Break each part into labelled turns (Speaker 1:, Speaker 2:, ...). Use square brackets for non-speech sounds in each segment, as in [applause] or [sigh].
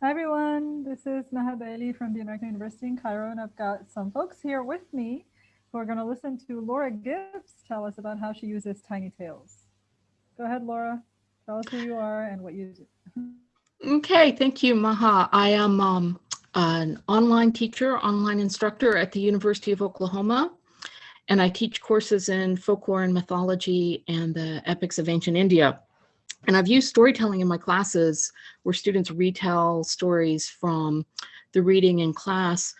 Speaker 1: Hi everyone, this is Maha Bali from the American University in Cairo and I've got some folks here with me who are going to listen to Laura Gibbs tell us about how she uses Tiny Tales. Go ahead, Laura. Tell us who you are and what you do.
Speaker 2: Okay, thank you, Maha. I am um, an online teacher, online instructor at the University of Oklahoma, and I teach courses in folklore and mythology and the epics of ancient India. And I've used storytelling in my classes where students retell stories from the reading in class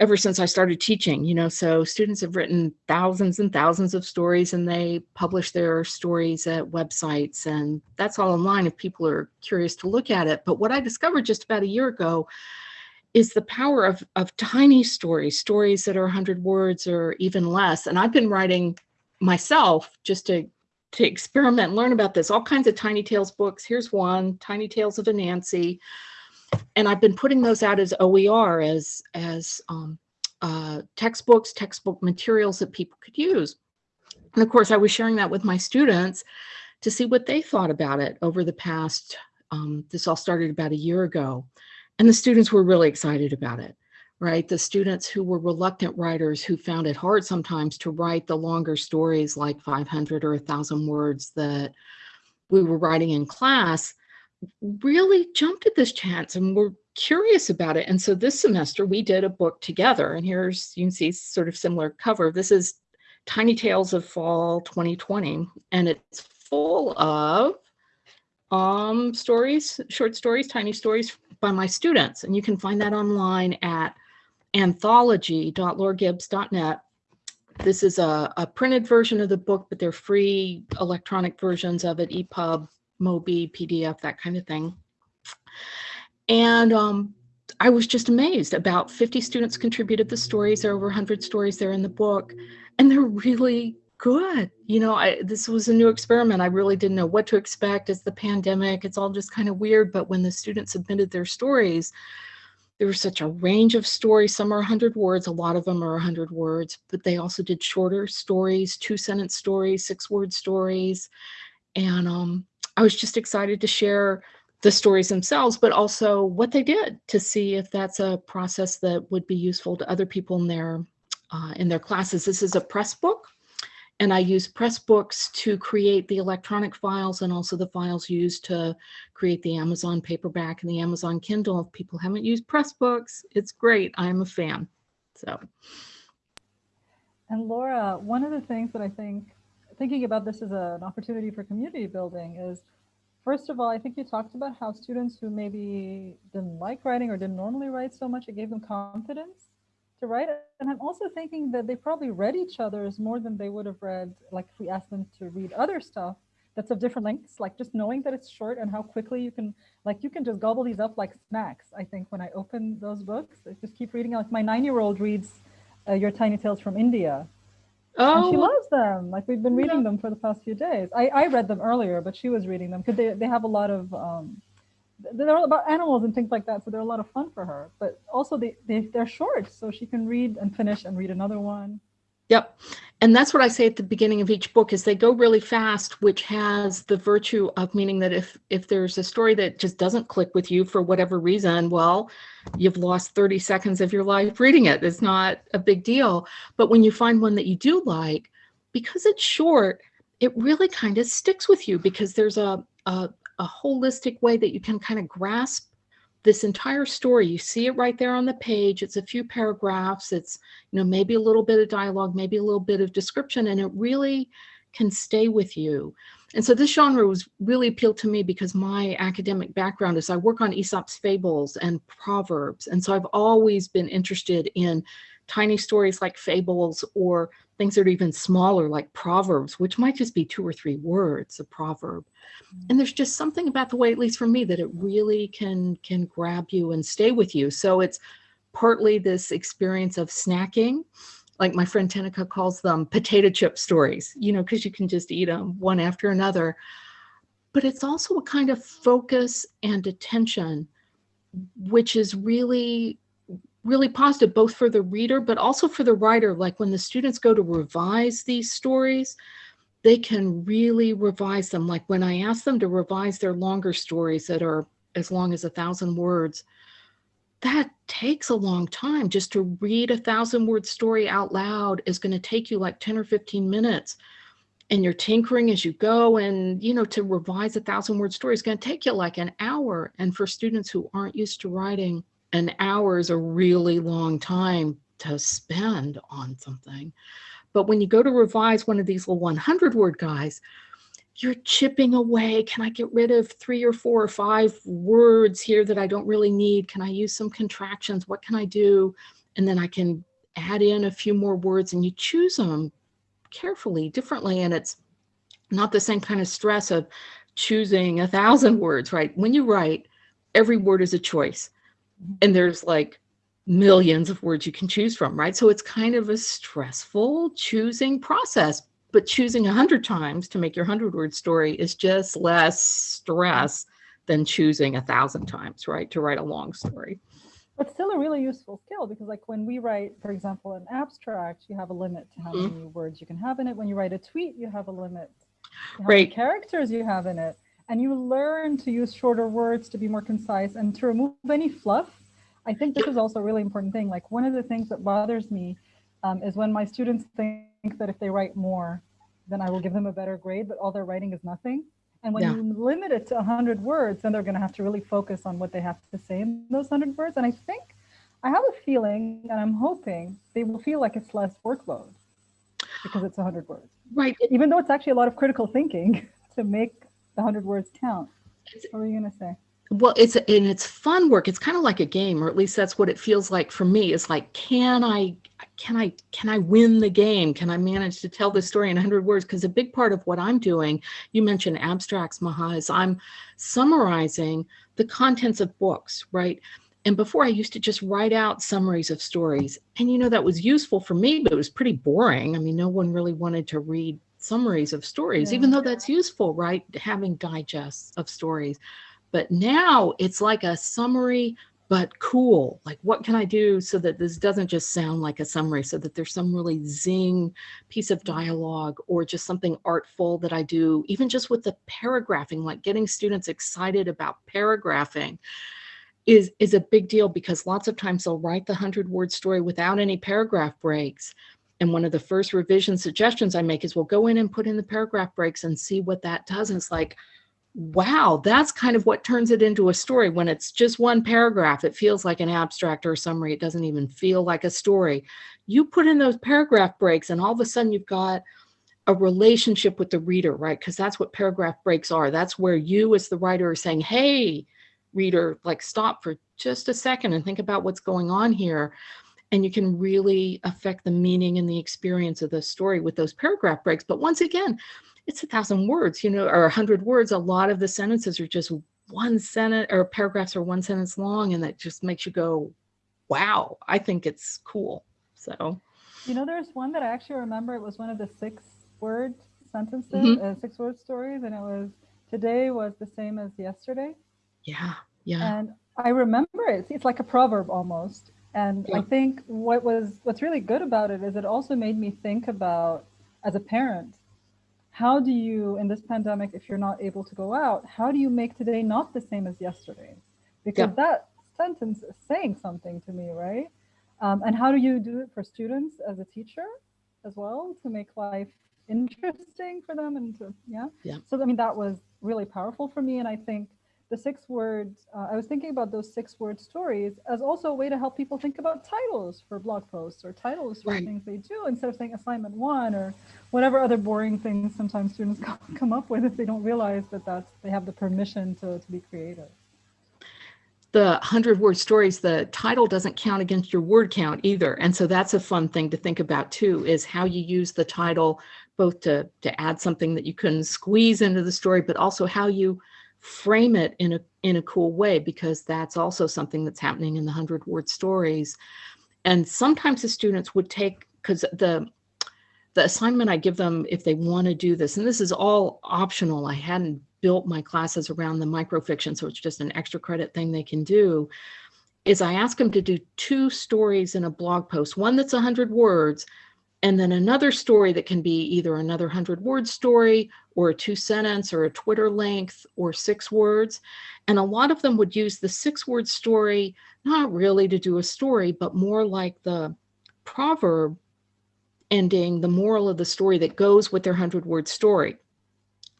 Speaker 2: ever since I started teaching, you know, so students have written thousands and thousands of stories and they publish their stories at websites and that's all online if people are curious to look at it. But what I discovered just about a year ago is the power of, of tiny stories, stories that are 100 words or even less. And I've been writing myself just to to experiment learn about this. All kinds of Tiny Tales books. Here's one, Tiny Tales of Anansi. And I've been putting those out as OER, as, as um, uh, textbooks, textbook materials that people could use. And of course, I was sharing that with my students to see what they thought about it over the past, um, this all started about a year ago. And the students were really excited about it right? The students who were reluctant writers who found it hard sometimes to write the longer stories like 500 or 1,000 words that we were writing in class really jumped at this chance and were curious about it. And so this semester we did a book together and here's, you can see sort of similar cover. This is Tiny Tales of Fall 2020 and it's full of um, stories, short stories, tiny stories by my students. And you can find that online at anthology.lauragibbs.net. This is a, a, printed version of the book, but they're free electronic versions of it, EPUB, MOBI, PDF, that kind of thing. And um, I was just amazed. About 50 students contributed the stories. There are over 100 stories there in the book, and they're really good. You know, I, this was a new experiment. I really didn't know what to expect. It's the pandemic. It's all just kind of weird. But when the students submitted their stories, was such a range of stories. Some are 100 words, a lot of them are 100 words, but they also did shorter stories, two sentence stories, six word stories. And um, I was just excited to share the stories themselves, but also what they did to see if that's a process that would be useful to other people in their uh, in their classes. This is a press book and I use Pressbooks to create the electronic files and also the files used to create the Amazon paperback and the Amazon Kindle. If people haven't used Pressbooks, it's great. I'm a fan. So.
Speaker 1: And Laura, one of the things that I think, thinking about this as a, an opportunity for community building is, first of all, I think you talked about how students who maybe didn't like writing or didn't normally write so much, it gave them confidence to write. And I'm also thinking that they probably read each other's more than they would have read, like if we asked them to read other stuff that's of different lengths, like just knowing that it's short and how quickly you can, like you can just gobble these up like snacks. I think when I open those books, I just keep reading. Like my nine-year-old reads uh, Your Tiny Tales from India. Oh. And she oh. loves them. Like we've been reading yeah. them for the past few days. I, I read them earlier, but she was reading them because they, they have a lot of um, they're all about animals and things like that. So they're a lot of fun for her, but also they, they, they're short. So she can read and finish and read another one.
Speaker 2: Yep. And that's what I say at the beginning of each book is they go really fast, which has the virtue of meaning that if if there's a story that just doesn't click with you for whatever reason, well, you've lost 30 seconds of your life reading it. It's not a big deal. But when you find one that you do like, because it's short, it really kind of sticks with you because there's a, a, a holistic way that you can kind of grasp this entire story. You see it right there on the page. It's a few paragraphs. It's, you know, maybe a little bit of dialogue, maybe a little bit of description, and it really can stay with you. And so this genre was really appealed to me because my academic background is I work on Aesop's fables and proverbs. And so I've always been interested in tiny stories like fables or things that are even smaller like proverbs, which might just be two or three words, a proverb. And there's just something about the way, at least for me, that it really can can grab you and stay with you. So it's partly this experience of snacking, like my friend Tenica calls them potato chip stories, you know, because you can just eat them one after another. But it's also a kind of focus and attention, which is really really positive both for the reader but also for the writer like when the students go to revise these stories they can really revise them like when i ask them to revise their longer stories that are as long as a thousand words, that takes a long time. Just to read a thousand word story out loud is going to take you like 10 or 15 minutes. And you're tinkering as you go. And, you know, to revise a thousand word story is going to take you like an hour. And for students who aren't used to writing, an hour is a really long time to spend on something. But when you go to revise one of these little 100 word guys, you're chipping away. Can I get rid of three or four or five words here that I don't really need? Can I use some contractions? What can I do? And then I can add in a few more words and you choose them carefully, differently. And it's not the same kind of stress of choosing a thousand words, right? When you write, every word is a choice. And there's like millions of words you can choose from, right? So it's kind of a stressful choosing process but choosing a hundred times to make your hundred word story is just less stress than choosing a thousand times, right? To write a long story.
Speaker 1: But still a really useful skill because like when we write, for example, an abstract, you have a limit to how mm -hmm. many words you can have in it. When you write a tweet, you have a limit to how right. many characters you have in it. And you learn to use shorter words to be more concise and to remove any fluff. I think this is also a really important thing. Like one of the things that bothers me um, is when my students think that if they write more, then I will give them a better grade, but all their writing is nothing. And when yeah. you limit it to 100 words, then they're going to have to really focus on what they have to say in those 100 words. And I think, I have a feeling, and I'm hoping they will feel like it's less workload because it's 100 words.
Speaker 2: Right.
Speaker 1: Even though it's actually a lot of critical thinking [laughs] to make the 100 words count. What were you going to say?
Speaker 2: well it's and it's fun work. It's kind of like a game or at least that's what it feels like for me. It's like can i can i can i win the game? Can i manage to tell this story in 100 words? Because a big part of what i'm doing you mentioned abstracts maha is i'm summarizing the contents of books right? And before i used to just write out summaries of stories. And you know that was useful for me but it was pretty boring. I mean no one really wanted to read summaries of stories yeah. even though that's useful right having digests of stories but now it's like a summary, but cool. Like, what can I do so that this doesn't just sound like a summary, so that there's some really zing piece of dialogue or just something artful that I do, even just with the paragraphing, like getting students excited about paragraphing is, is a big deal because lots of times they'll write the 100 word story without any paragraph breaks. And one of the first revision suggestions I make is we'll go in and put in the paragraph breaks and see what that does. And it's like, wow, that's kind of what turns it into a story. When it's just one paragraph, it feels like an abstract or a summary. It doesn't even feel like a story. You put in those paragraph breaks and all of a sudden you've got a relationship with the reader, right? Because that's what paragraph breaks are. That's where you as the writer are saying, hey, reader, like stop for just a second and think about what's going on here. And you can really affect the meaning and the experience of the story with those paragraph breaks. But once again, it's a thousand words, you know, or a hundred words. A lot of the sentences are just one sentence or paragraphs are one sentence long. And that just makes you go, wow, I think it's cool. So,
Speaker 1: you know, there's one that I actually remember. It was one of the six word sentences, mm -hmm. uh, six word stories. And it was, today was the same as yesterday.
Speaker 2: Yeah. Yeah.
Speaker 1: And I remember it. It's like a proverb almost. And yeah. I think what was, what's really good about it is it also made me think about as a parent, how do you, in this pandemic, if you're not able to go out, how do you make today not the same as yesterday? Because yeah. that sentence is saying something to me, right? Um, and how do you do it for students as a teacher as well to make life interesting for them and to, yeah?
Speaker 2: Yeah.
Speaker 1: So, I mean, that was really powerful for me. And I think the six words, uh, I was thinking about those six word stories as also a way to help people think about titles for blog posts or titles for right. things they do instead of saying assignment one or whatever other boring things sometimes students [laughs] come up with if they don't realize that that's, they have the permission to, to be creative.
Speaker 2: The 100 word stories, the title doesn't count against your word count either. And so that's a fun thing to think about too, is how you use the title both to, to add something that you can squeeze into the story, but also how you frame it in a in a cool way because that's also something that's happening in the 100 word stories. And sometimes the students would take because the the assignment I give them if they want to do this and this is all optional I hadn't built my classes around the microfiction so it's just an extra credit thing they can do is I ask them to do two stories in a blog post one that's 100 words and then another story that can be either another 100 word story or a two sentence or a Twitter length or six words. And a lot of them would use the six word story, not really to do a story, but more like the proverb ending, the moral of the story that goes with their hundred word story.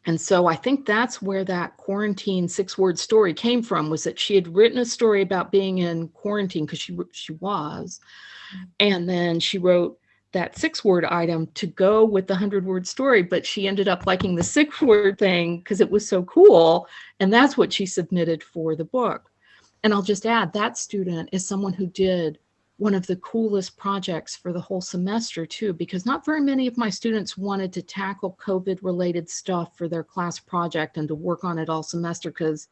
Speaker 2: And so I think that's where that quarantine six word story came from was that she had written a story about being in quarantine because she she was. Mm-hmm. And then she wrote that six word item to go with the hundred word story, but she ended up liking the six word thing because it was so cool. And that's what she submitted for the book. And I'll just add that student is someone who did one of the coolest projects for the whole semester too, because not very many of my students wanted to tackle COVID related stuff for their class project and to work on it all semester because,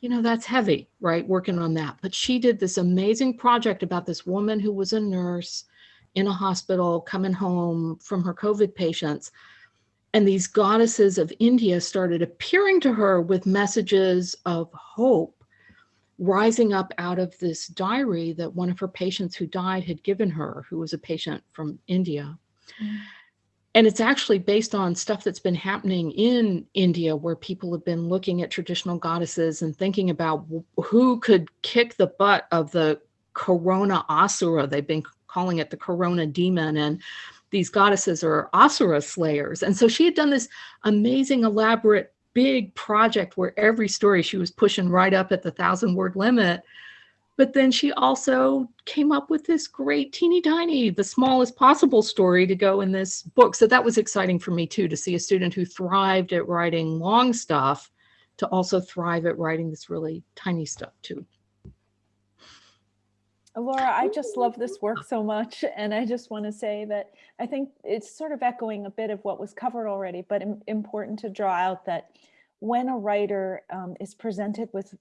Speaker 2: you know, that's heavy, right? Working on that. But she did this amazing project about this woman who was a nurse in a hospital coming home from her COVID patients. And these goddesses of India started appearing to her with messages of hope rising up out of this diary that one of her patients who died had given her, who was a patient from India. Mm. And it's actually based on stuff that's been happening in India, where people have been looking at traditional goddesses and thinking about who could kick the butt of the Corona Asura. They've been calling it the Corona demon. And these goddesses are Asura slayers. And so she had done this amazing, elaborate big project where every story she was pushing right up at the thousand word limit. But then she also came up with this great teeny tiny, the smallest possible story to go in this book. So that was exciting for me too, to see a student who thrived at writing long stuff to also thrive at writing this really tiny stuff too.
Speaker 3: Laura, I just love this work so much. And I just want to say that I think it's sort of echoing a bit of what was covered already, but important to draw out that when a writer um, is presented with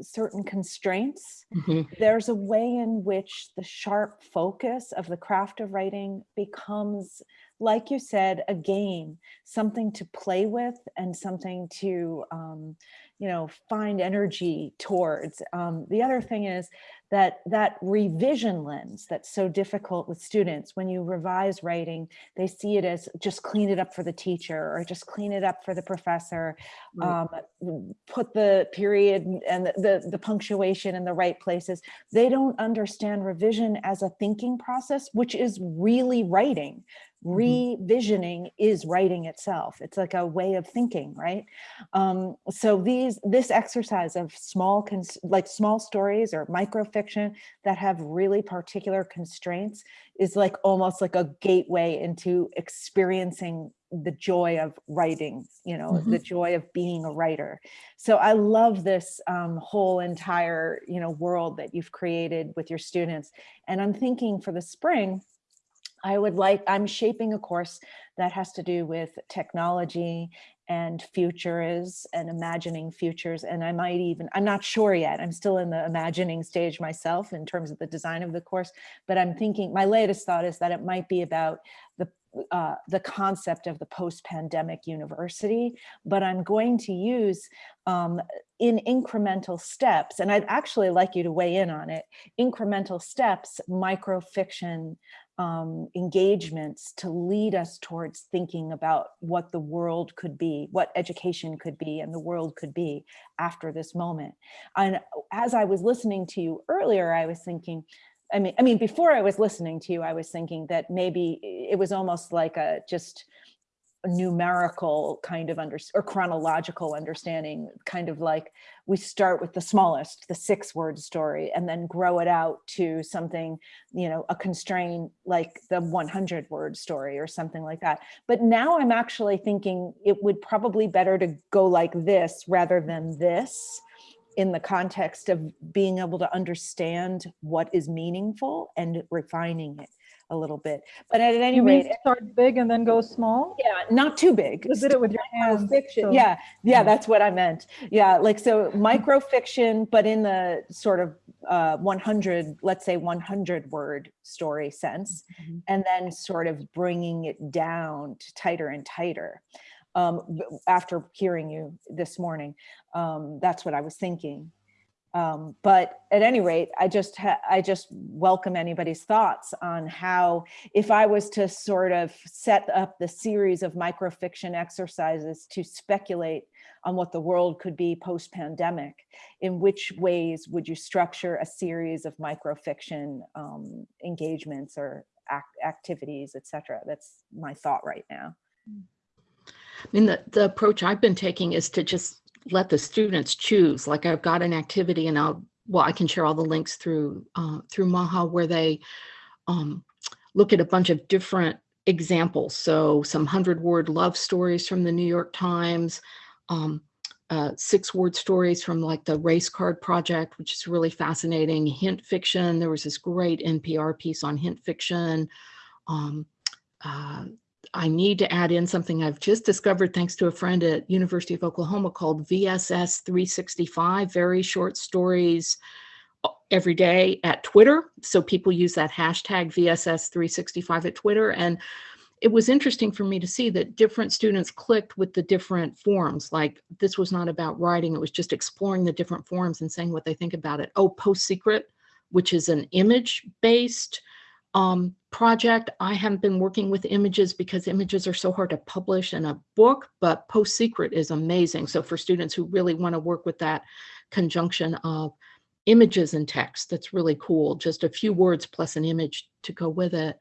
Speaker 3: certain constraints, mm -hmm. there's a way in which the sharp focus of the craft of writing becomes, like you said, a game, something to play with and something to, um, you know, find energy towards. Um, the other thing is that that revision lens that's so difficult with students when you revise writing they see it as just clean it up for the teacher or just clean it up for the professor right. um, put the period and the, the, the punctuation in the right places they don't understand revision as a thinking process which is really writing. Revisioning is writing itself. It's like a way of thinking, right? Um, so these this exercise of small, like small stories or microfiction that have really particular constraints is like almost like a gateway into experiencing the joy of writing, you know, mm -hmm. the joy of being a writer. So I love this um, whole entire, you know, world that you've created with your students. And I'm thinking for the spring, I would like, I'm shaping a course that has to do with technology and futures and imagining futures. And I might even, I'm not sure yet, I'm still in the imagining stage myself in terms of the design of the course, but I'm thinking, my latest thought is that it might be about the uh, the concept of the post-pandemic university, but I'm going to use um, in incremental steps, and I'd actually like you to weigh in on it, incremental steps, microfiction, um, engagements to lead us towards thinking about what the world could be, what education could be and the world could be after this moment. And as I was listening to you earlier, I was thinking, I mean, I mean, before I was listening to you, I was thinking that maybe it was almost like a just numerical kind of under or chronological understanding kind of like we start with the smallest the six word story and then grow it out to something you know a constraint like the 100 word story or something like that. But now i'm actually thinking it would probably better to go like this rather than this in the context of being able to understand what is meaningful and refining it a little bit. But at any
Speaker 1: you
Speaker 3: rate,
Speaker 1: start big and then go small.
Speaker 3: Yeah, not too big.
Speaker 1: You did it with your hands.
Speaker 3: Fiction. So. Yeah, yeah, that's what I meant. Yeah, like so microfiction, but in the sort of uh, 100, let's say 100 word story sense, mm -hmm. and then sort of bringing it down to tighter and tighter. Um, after hearing you this morning, um, that's what I was thinking. Um, but at any rate, I just I just welcome anybody's thoughts on how, if I was to sort of set up the series of microfiction exercises to speculate on what the world could be post-pandemic, in which ways would you structure a series of microfiction um, engagements or ac- activities, et cetera? That's my thought right now.
Speaker 2: I mean, the, the approach I've been taking is to just let the students choose. Like I've got an activity and I'll, well, I can share all the links through, uh, through Maha where they um, look at a bunch of different examples. So some hundred word love stories from the New York Times, um, uh, six word stories from like the race card project, which is really fascinating. Hint fiction. There was this great NPR piece on hint fiction. Um, uh, I need to add in something I've just discovered thanks to a friend at University of Oklahoma called VSS 365, very short stories every day at Twitter. So people use that hashtag VSS 365 at Twitter. And it was interesting for me to see that different students clicked with the different forms. Like this was not about writing, it was just exploring the different forms and saying what they think about it. Oh, Post Secret, which is an image based um, project. I haven't been working with images because images are so hard to publish in a book, but Post Secret is amazing. So for students who really want to work with that conjunction of images and text, that's really cool. Just a few words plus an image to go with it.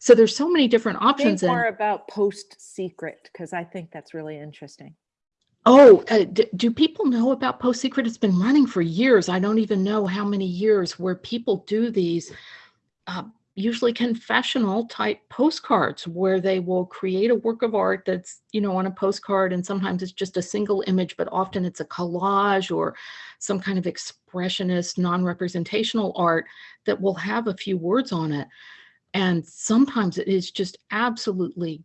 Speaker 2: So there's so many different options.
Speaker 3: More
Speaker 2: and-
Speaker 3: about post-secret, because I think that's really interesting.
Speaker 2: Oh, uh, do people know about Post Secret? It's been running for years. I don't even know how many years where people do these uh, usually confessional type postcards where they will create a work of art that's, you know, on a postcard and sometimes it's just a single image, but often it's a collage or some kind of expressionist, non-representational art that will have a few words on it. And sometimes it is just absolutely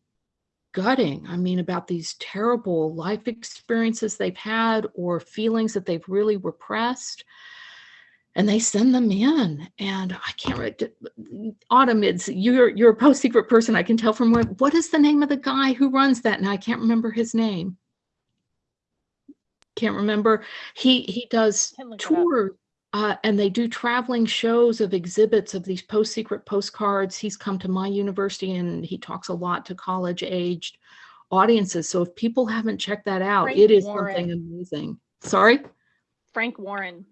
Speaker 2: gutting. I mean, about these terrible life experiences they've had or feelings that they've really repressed. And they send them in, and I can't. re- d- Autumn, it's you're you're a post secret person. I can tell from what. What is the name of the guy who runs that? And I can't remember his name. Can't remember. He he does
Speaker 3: Can look it up.
Speaker 2: tours, uh, and they do traveling shows of exhibits of these post secret postcards. He's come to my university, and he talks a lot to college aged audiences. So if people haven't checked that out,
Speaker 4: Frank
Speaker 2: it is
Speaker 4: Warren.
Speaker 2: something amazing. Sorry.
Speaker 4: Frank Warren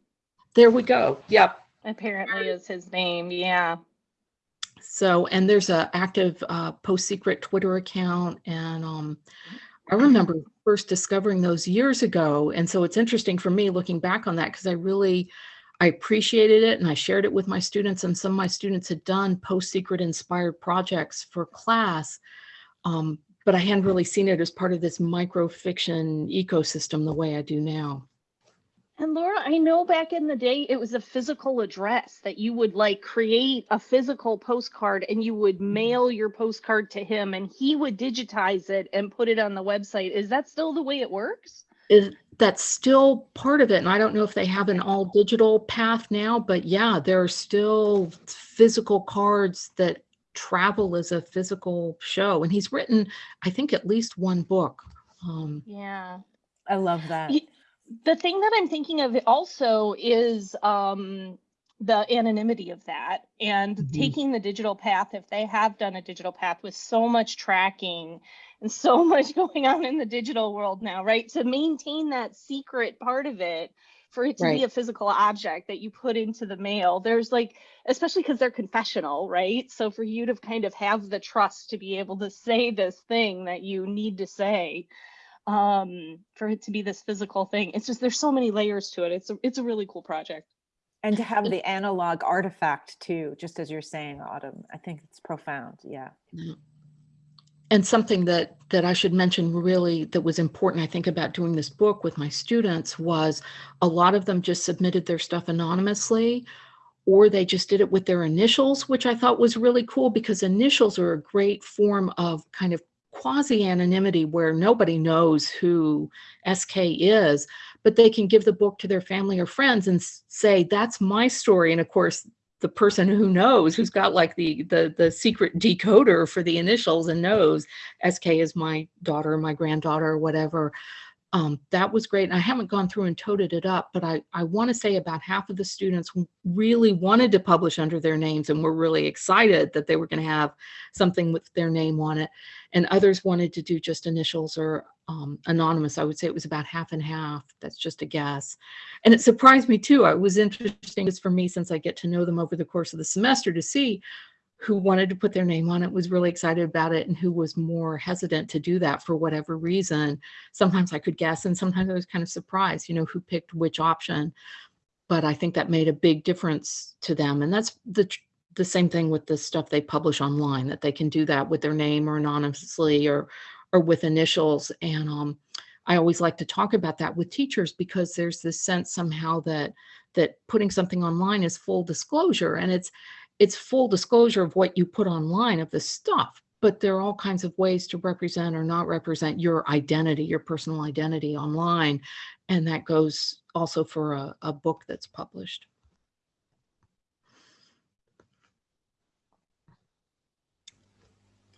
Speaker 2: There we go. Yep.
Speaker 4: apparently is his name. Yeah.
Speaker 2: So, and there's a active uh, post secret Twitter account, and um, I remember first discovering those years ago. And so it's interesting for me looking back on that because I really I appreciated it and I shared it with my students. And some of my students had done post secret inspired projects for class, um, but I hadn't really seen it as part of this microfiction ecosystem the way I do now.
Speaker 4: And Laura, I know back in the day it was a physical address that you would like create a physical postcard and you would mail your postcard to him and he would digitize it and put it on the website. Is that still the way it works?
Speaker 2: is that's still part of it and i don't know if they have an all digital path now but yeah there are still physical cards that travel as a physical show and he's written i think at least one book um
Speaker 4: Yeah.
Speaker 3: I love that.
Speaker 4: Ye- the thing that I'm thinking of also is um, the anonymity of that and
Speaker 2: Mhm.
Speaker 4: taking the digital path. If they have done a digital path with so much tracking and so [laughs] much going on in the digital world now, right? To maintain that secret part of it, for it to
Speaker 2: Right.
Speaker 4: be a physical object that you put into the mail, there's like, especially because they're confessional, right? So for you to kind of have the trust to be able to say this thing that you need to say um for it to be this physical thing it's just there's so many layers to it it's a, it's a really cool project
Speaker 3: And to have the analog artifact too, just as you're saying, Autumn, I think it's profound. Yeah.
Speaker 2: and something that that i should mention really that was important i think about doing this book with my students was a lot of them just submitted their stuff anonymously or they just did it with their initials which i thought was really cool because initials are a great form of kind of quasi anonymity where nobody knows who sk is but they can give the book to their family or friends and say that's my story. And of course the person who knows who's got like the the the secret decoder for the initials and knows sk is my daughter my granddaughter whatever um, that was great. And I haven't gone through and toted it up, but I, I want to say about half of the students really wanted to publish under their names and were really excited that they were going to have something with their name on it. And others wanted to do just initials or um, anonymous. I would say it was about half and half. That's just a guess. And it surprised me too. It was interesting just for me since I get to know them over the course of the semester to see who wanted to put their name on it was really excited about it and who was more hesitant to do that for whatever reason. Sometimes i could guess and sometimes i was kind of surprised you know who picked which option. But i think that made a big difference to them. And that's the the same thing with the stuff they publish online that they can do that with their name or anonymously or or with initials. And um i always like to talk about that with teachers because there's this sense somehow that that putting something online is full disclosure. And it's it's full disclosure of what you put online of the stuff but there are all kinds of ways to represent or not represent your identity your personal identity online and that goes also for a, a book that's published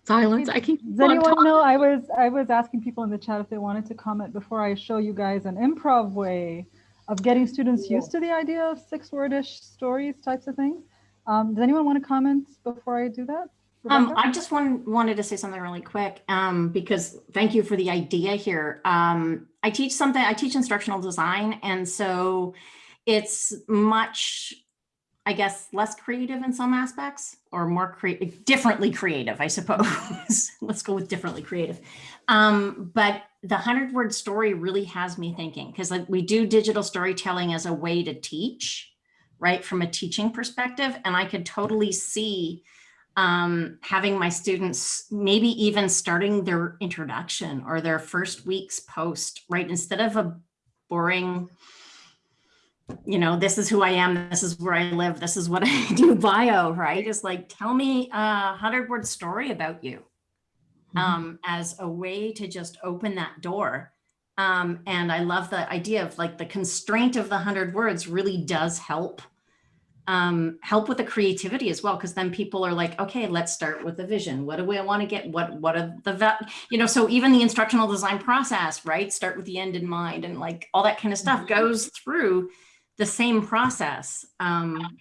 Speaker 2: silence i can
Speaker 1: Does anyone know? I was I was asking people in the chat if they wanted to comment before I show you guys an improv way of getting students used to the idea of six wordish stories types of things. Um, does anyone want to comment before I do that?
Speaker 5: Um, I just want, wanted to say something really quick um, because thank you for the idea here. Um, I teach something, I teach instructional design. And so it's much, I guess, less creative in some aspects or more creative, differently creative, I suppose. [laughs] Let's go with differently creative. Um, but the 100 word story really has me thinking because like we do digital storytelling as a way to teach right from a teaching perspective and i could totally see um, having my students maybe even starting their introduction or their first week's post right instead of a boring you know this is who i am this is where i live this is what i [laughs] do bio right is like tell me a hundred word story about you
Speaker 2: Mhm.
Speaker 5: um, as a way to just open that door um, and I love the idea of like the constraint of the hundred words really does help um, help with the creativity as well. Cause then people are like, okay, let's start with the vision. What do we want to get? What, what are the, you know, so even the instructional design process, right? Start with the end in mind and like all that kind of stuff goes through the same process um,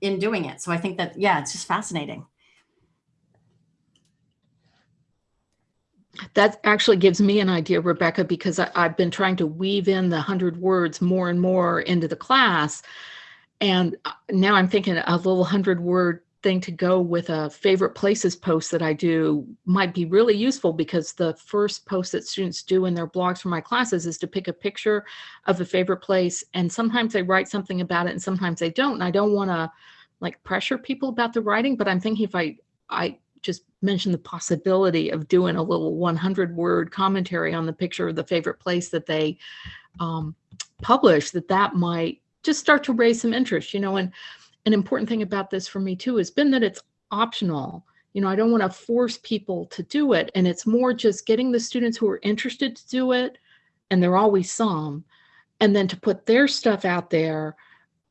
Speaker 5: in doing it. So I think that, yeah, it's just fascinating.
Speaker 2: That actually gives me an idea, Rebecca, because I, I've been trying to weave in the hundred words more and more into the class. And uh, now I'm thinking a little hundred word thing to go with a favorite places post that I do might be really useful because the first post that students do in their blogs for my classes is to pick a picture of a favorite place. And sometimes they write something about it and sometimes they don't. And I don't want to like pressure people about the writing, but I'm thinking if I, I just mention the possibility of doing a little 100 word commentary on the picture of the favorite place that they um, publish, that that might just start to raise some interest, you know, and an important thing about this for me too has been that it's optional. You know, I don't want to force people to do it. And it's more just getting the students who are interested to do it, and there are always some, and then to put their stuff out there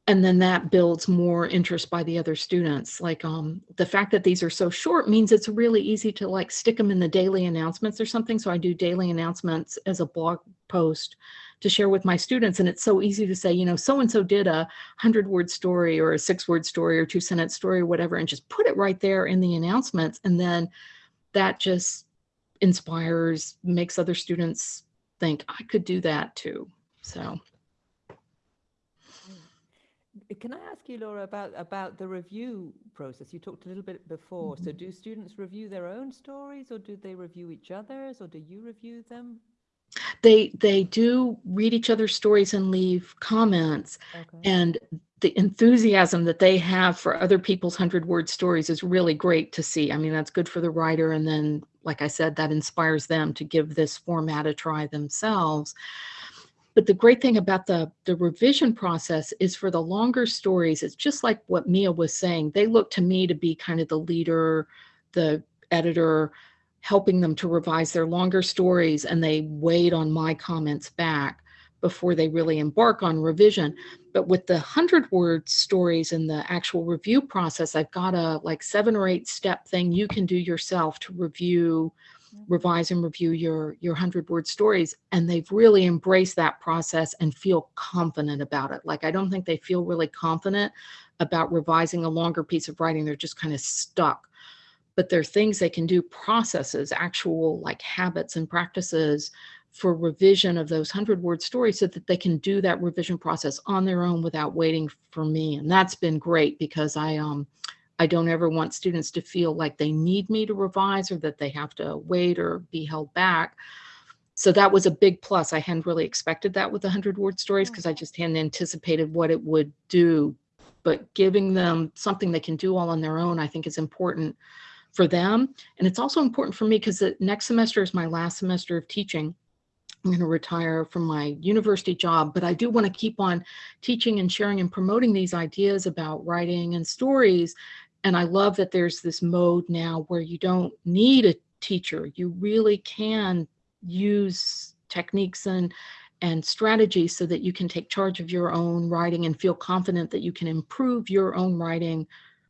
Speaker 2: and then that builds more interest by the other students. Like um the fact that these are so short means it's really easy to like stick them in the daily announcements or something. So i do daily announcements as a blog post to share with my students and it's so easy to say you know so and so did a 100 word story or a six word story or two sentence story or whatever and just put it right there in the announcements and then that just inspires makes other students think i could do that too. So
Speaker 6: Can I ask you, Laura, about about the review process? You talked a little bit before. So, mm-hmm. do students review their own stories, or do they review each other's, or do you review them?
Speaker 2: they they do read each other's stories and leave comments
Speaker 6: Okay.
Speaker 2: and the enthusiasm that they have for other people's 100 word stories is really great to see i mean that's good for the writer and then like i said that inspires them to give this format a try themselves but the great thing about the the revision process is for the longer stories it's just like what mia was saying they look to me to be kind of the leader the editor helping them to revise their longer stories and they wait on my comments back before they really embark on revision. But with the 100 word stories in the actual review process i've got a like seven or eight step thing you can do yourself to review revise and review your your 100 word stories and they've really embraced that process and feel confident about it. Like i don't think they feel really confident about revising a longer piece of writing. They're just kind of stuck. But there are things they can do processes actual like habits and practices for revision of those 100 word stories so that they can do that revision process on their own without waiting for me. And that's been great because i um I don't ever want students to feel like they need me to revise or that they have to wait or be held back. So that was a big plus. I hadn't really expected that with the 100 word stories mm. because I just hadn't anticipated what it would do. But giving them something they can do all on their own, I think is important for them. And it's also important for me because the next semester is my last semester of teaching. I'm going to retire from my university job, but I do want to keep on teaching and sharing and promoting these ideas about writing and stories and I love that there's this mode now where you don't need a teacher. You really can use techniques and and strategies so that you can take charge of your own writing and feel confident that you can improve your own writing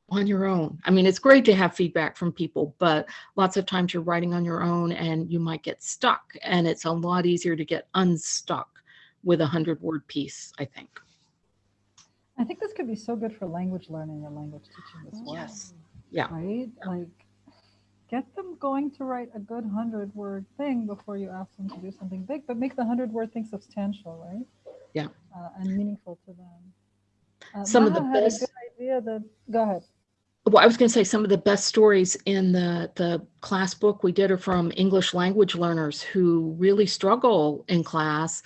Speaker 2: on your own. I mean, it's great to have feedback from people, but lots of times you're writing on your own and you might get stuck and it's a lot easier to get unstuck with a hundred word piece, I think.
Speaker 1: I think this could be so good for language learning and language teaching as well.
Speaker 2: Yes. Yeah.
Speaker 1: Right? Like, get them going to write a good hundred word thing before you ask them to do something big, but make the hundred word thing substantial, right?
Speaker 2: Yeah.
Speaker 1: Uh, and meaningful to them. Uh,
Speaker 2: Some of the best-
Speaker 1: idea that, go ahead.
Speaker 2: well, I was going to say some of the best stories in the the class book we did are from English language learners who really struggle in class,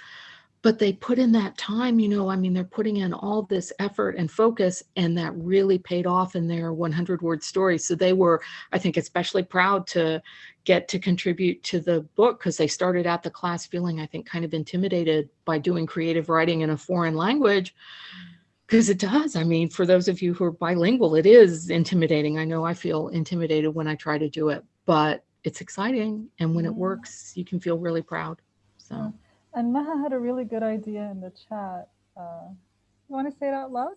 Speaker 2: but they put in that time. You know, I mean, they're putting in all this effort and focus, and that really paid off in their 100 word story. So they were, I think, especially proud to get to contribute to the book because they started out the class feeling, I think, kind of intimidated by doing creative writing in a foreign language because it does. I mean, for those of you who are bilingual, it is intimidating. I know I feel intimidated when I try to do it, but it's exciting. And when it works, you can feel really proud. So.
Speaker 1: And Maha had a really good idea in the chat. Uh, you want to say it out loud?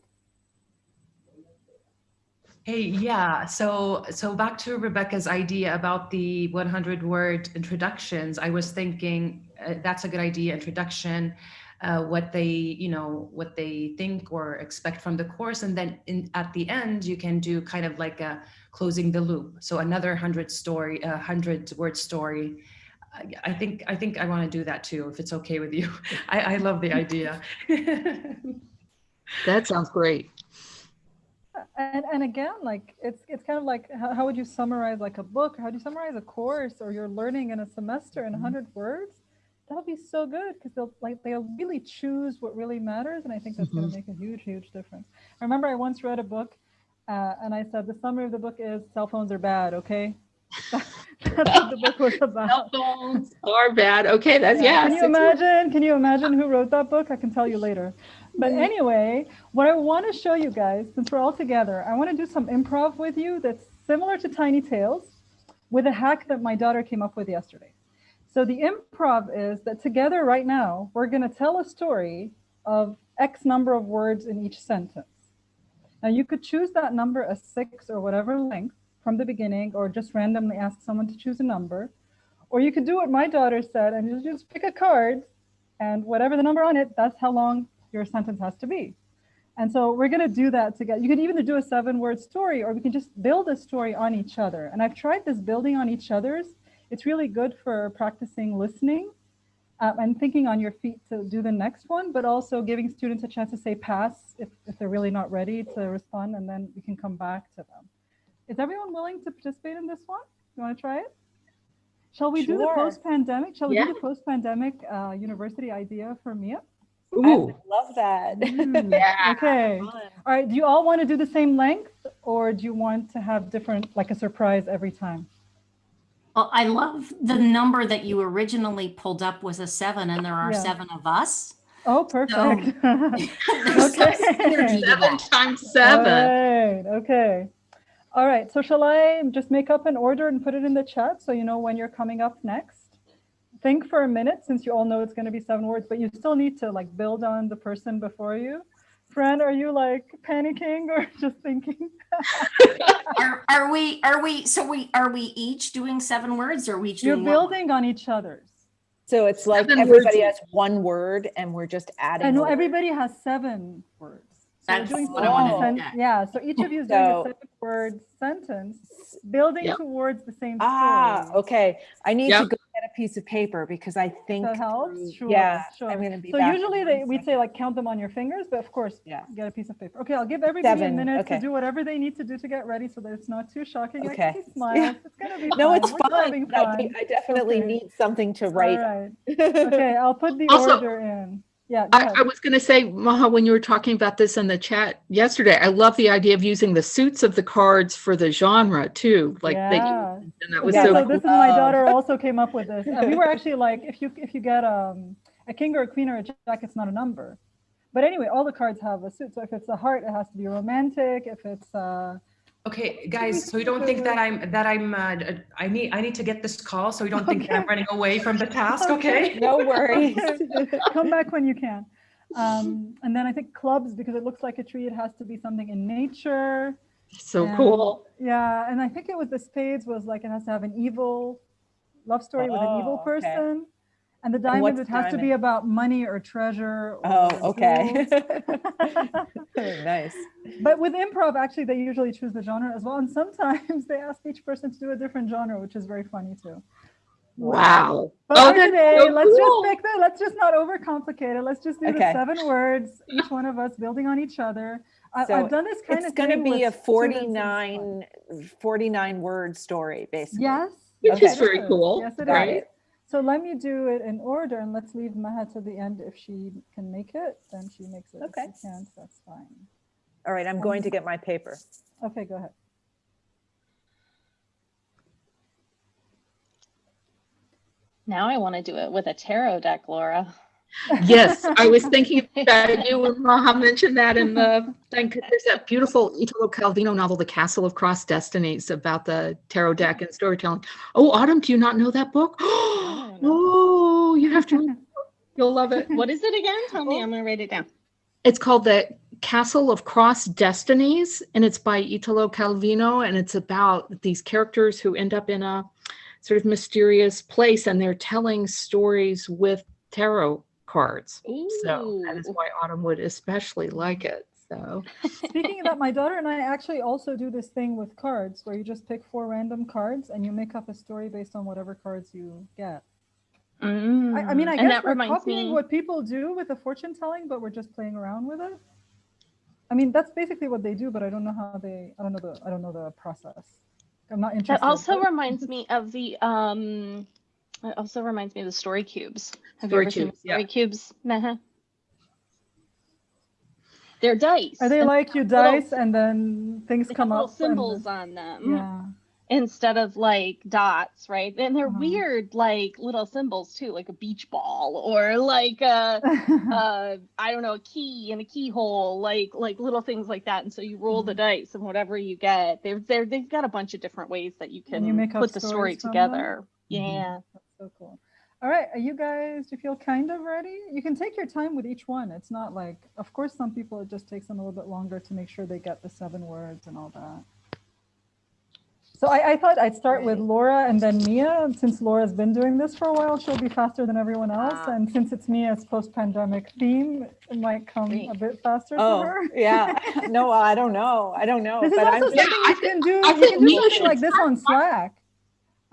Speaker 7: Hey, yeah. So, so back to Rebecca's idea about the 100 word introductions. I was thinking uh, that's a good idea. Introduction, uh, what they, you know, what they think or expect from the course, and then in, at the end you can do kind of like a closing the loop. So another hundred story, a hundred word story. I- I think I think I want to do that too, if it's okay with you. [laughs] I, I love the idea. [laughs]
Speaker 2: that sounds great.
Speaker 1: And, and again, like it's it's kind of like how, how would you summarize like a book? Or how do you summarize a course or your learning in a semester in 100 words? That'll be so good because they'll like they'll really choose what really matters, and I think that's going to make a huge huge difference. I remember I once read a book, uh, and I said the summary of the book is cell phones are bad. Okay, that's what the book was about.
Speaker 2: Cell phones are bad. Okay, that's yeah.
Speaker 1: Can you imagine? Can you imagine who wrote that book? I can tell you later. But anyway, what I want to show you guys, since we're all together, I want to do some improv with you that's similar to Tiny Tales with a hack that my daughter came up with yesterday. So the improv is that together right now, we're going to tell a story of X number of words in each sentence. Now you could choose that number as six or whatever length from the beginning, or just randomly ask someone to choose a number. Or you could do what my daughter said and just, pick a card and whatever the number on it, that's how long your sentence has to be. And so we're going to do that together. You could even do a seven word story, or we can just build a story on each other. And I've tried this building on each other's. It's really good for practicing listening uh, and thinking on your feet to do the next one, but also giving students a chance to say pass if, if they're really not ready to respond, and then we can come back to them. Is everyone willing to participate in this one? You want to try it? Shall we do the post-pandemic? Shall we
Speaker 2: Yeah.
Speaker 1: do the post-pandemic uh, university idea for Mia?
Speaker 3: I
Speaker 2: Ooh,
Speaker 3: would love that.
Speaker 1: Mm, [laughs]
Speaker 2: yeah.
Speaker 1: Okay.
Speaker 3: Fun.
Speaker 1: All right. Do you all want to do the same length or do you want to have different, like a surprise every time?
Speaker 5: Well, I love the number that you originally pulled up was a seven and there are
Speaker 1: Yeah.
Speaker 5: seven of us.
Speaker 1: Oh, perfect. [laughs]
Speaker 5: There's some
Speaker 1: Okay.
Speaker 5: synergy
Speaker 2: seven times seven.
Speaker 1: right. Okay. All right. So shall I just make up an order and put it in the chat so you know when you're coming up next? Think for a minute since you all know it's going to be seven words, but you still need to like build on the person before you. Fran, are you like panicking or [laughs] just thinking? [laughs]
Speaker 5: Are, are we, are we, so we, are we each doing seven words or are we each
Speaker 1: You're
Speaker 5: doing?
Speaker 1: building on each other's.
Speaker 3: So it's like
Speaker 2: Seven
Speaker 3: everybody
Speaker 2: words.
Speaker 3: has one word and we're just adding.
Speaker 1: I know everybody has seven words. So we're
Speaker 5: That's
Speaker 1: doing
Speaker 5: what I wanted
Speaker 1: seven
Speaker 5: to
Speaker 1: sen- Yeah, so each of you is doing a
Speaker 3: So-
Speaker 1: seven word sentence, building
Speaker 2: Yep.
Speaker 1: towards the same
Speaker 3: Ah, okay. I need to go get a piece of paper because I think.
Speaker 1: That helps? Sure,
Speaker 3: Yeah,
Speaker 1: sure.
Speaker 3: I'm gonna be
Speaker 1: So
Speaker 3: back
Speaker 1: usually they, we'd say like count them on your fingers, but of course,
Speaker 3: Yeah.
Speaker 1: get a piece of paper. Okay, I'll give everybody a minute
Speaker 3: okay.
Speaker 1: to do whatever they need to do to get ready so that it's not too shocking. I
Speaker 3: Okay.
Speaker 1: can see smiles. It's gonna be
Speaker 3: No,
Speaker 1: fine.
Speaker 3: it's
Speaker 1: We're
Speaker 3: fine. but I. I definitely
Speaker 1: Okay.
Speaker 3: need something to write.
Speaker 1: right. [laughs] Okay, I'll put the
Speaker 2: Also-
Speaker 1: order in. Yeah,
Speaker 2: I. I was going to say, Maha, when you were talking about this in the chat yesterday, I love the idea of using the suits of the cards for the genre too. Like that, you-
Speaker 1: Yeah.
Speaker 2: and that was
Speaker 3: Yeah,
Speaker 1: Yeah,
Speaker 2: so
Speaker 1: so
Speaker 3: like
Speaker 1: this is my daughter also came up with this. We were actually like, if you if you get um, a king or a queen or a jack, it's not a number. But anyway, all the cards have a suit. So if it's a heart, it has to be romantic. If it's uh,
Speaker 7: Okay, guys, so you don't think that I'm, that I'm, uh, I need, I need to get this call, so you don't think that I'm running away from the [laughs] task, okay?
Speaker 3: No worries. [laughs]
Speaker 1: come back when you can. Um, and then I think clubs because it looks like a tree. It has to be something in nature.
Speaker 2: so
Speaker 1: and-
Speaker 2: cool.
Speaker 1: Yeah, and I think it was the spades was like it has to have an evil love story with an evil
Speaker 3: person. okay.
Speaker 1: Person. And the diamond,
Speaker 3: what's
Speaker 1: it has to be about money or treasure.
Speaker 3: Oh, okay. [laughs] [laughs] Nice.
Speaker 1: but with improv, actually, they usually choose the genre as well. And sometimes [laughs] they ask each person to do a different genre, which is very funny too.
Speaker 2: Wow.
Speaker 1: But
Speaker 2: Oh, that's
Speaker 1: today,
Speaker 2: so
Speaker 1: let's
Speaker 2: cool.
Speaker 1: just pick the, let's just not overcomplicate it. Let's just do
Speaker 3: Okay.
Speaker 1: the seven words, each one of us building on each other. I,
Speaker 3: So
Speaker 1: I've done this kind
Speaker 3: It's
Speaker 1: of It's
Speaker 3: going to be a
Speaker 1: with
Speaker 3: 49, 49 word story, basically.
Speaker 1: Yes.
Speaker 2: Which
Speaker 3: Okay.
Speaker 2: is very cool.
Speaker 1: Yes, it is.
Speaker 2: Right?
Speaker 1: So let me do it in order and let's leave Maha to the end. If she can make it, then she makes it.
Speaker 3: Okay.
Speaker 1: If she can't, that's fine.
Speaker 3: All right, I'm going to get my paper.
Speaker 1: Okay, go ahead.
Speaker 4: Now I want to do it with a tarot deck, Laura.
Speaker 2: Yes, I was [laughs] thinking about you when Maha mentioned that in the thing. There's that beautiful Italo Calvino novel, The Castle of Cross Destinies, about the tarot deck and storytelling. Oh, Autumn, do you not know that book? [gasps] Oh, you have to. You'll love it.
Speaker 4: What is it again? Tell me. I'm gonna write it down.
Speaker 2: It's called The Castle of Cross Destinies, and it's by Italo Calvino, and it's about these characters who end up in a sort of mysterious place, and they're telling stories with tarot cards. So that is why Autumn would especially like it. So [laughs]
Speaker 1: Speaking of that, my daughter and I actually also do this thing with cards where you just pick four random cards and you make up a story based on whatever cards you get. I, I mean, I
Speaker 4: Mm, and
Speaker 1: guess we're copying
Speaker 4: me.
Speaker 1: what people do with the fortune telling, but we're just playing around with it. I mean, that's basically what they do, but I don't know how they. I don't know the. I don't know the process. I'm not interested.
Speaker 4: That also reminds me of the um. It also reminds me of the story cubes. Have
Speaker 2: Story
Speaker 4: you ever seen
Speaker 2: cubes,
Speaker 4: the
Speaker 2: yeah.
Speaker 4: story cubes? Meh. They're dice.
Speaker 1: Are they
Speaker 4: and
Speaker 1: like you
Speaker 4: have little-
Speaker 1: dice and then things come
Speaker 4: little
Speaker 1: up? and
Speaker 4: symbols
Speaker 1: then-
Speaker 4: on them
Speaker 1: Yeah.
Speaker 4: instead of like dots, right? And they're
Speaker 1: Uh-huh.
Speaker 4: weird, like little symbols too, like a beach ball or like a [laughs] uh i don't know a key and a keyhole like like little things like that and so you roll the
Speaker 1: Mm-hmm.
Speaker 4: dice and whatever you get they're they're they've got a bunch of different ways that you can
Speaker 1: you make
Speaker 4: put the story
Speaker 1: stories from them?
Speaker 4: together yeah
Speaker 1: That's so cool. All right, are you guys, do you feel kind of ready? You can take your time with each one. It's not like, of course, some people, it just takes them a little bit longer to make sure they get the seven words and all that. So I, I thought I'd start with Laura and then Mia. Since Laura's been doing this for a while, she'll be faster than everyone else.
Speaker 3: Ah.
Speaker 1: And since it's Mia's post-pandemic theme, it might come a bit faster
Speaker 3: Oh,
Speaker 1: for her.
Speaker 3: yeah. [laughs] No, I don't know. I don't know.
Speaker 1: This is
Speaker 3: but
Speaker 1: also
Speaker 3: I'm,
Speaker 1: something
Speaker 2: Yeah,
Speaker 1: you
Speaker 2: thi-
Speaker 1: can do.
Speaker 2: I
Speaker 1: you
Speaker 2: think
Speaker 1: can do something like this on Slack.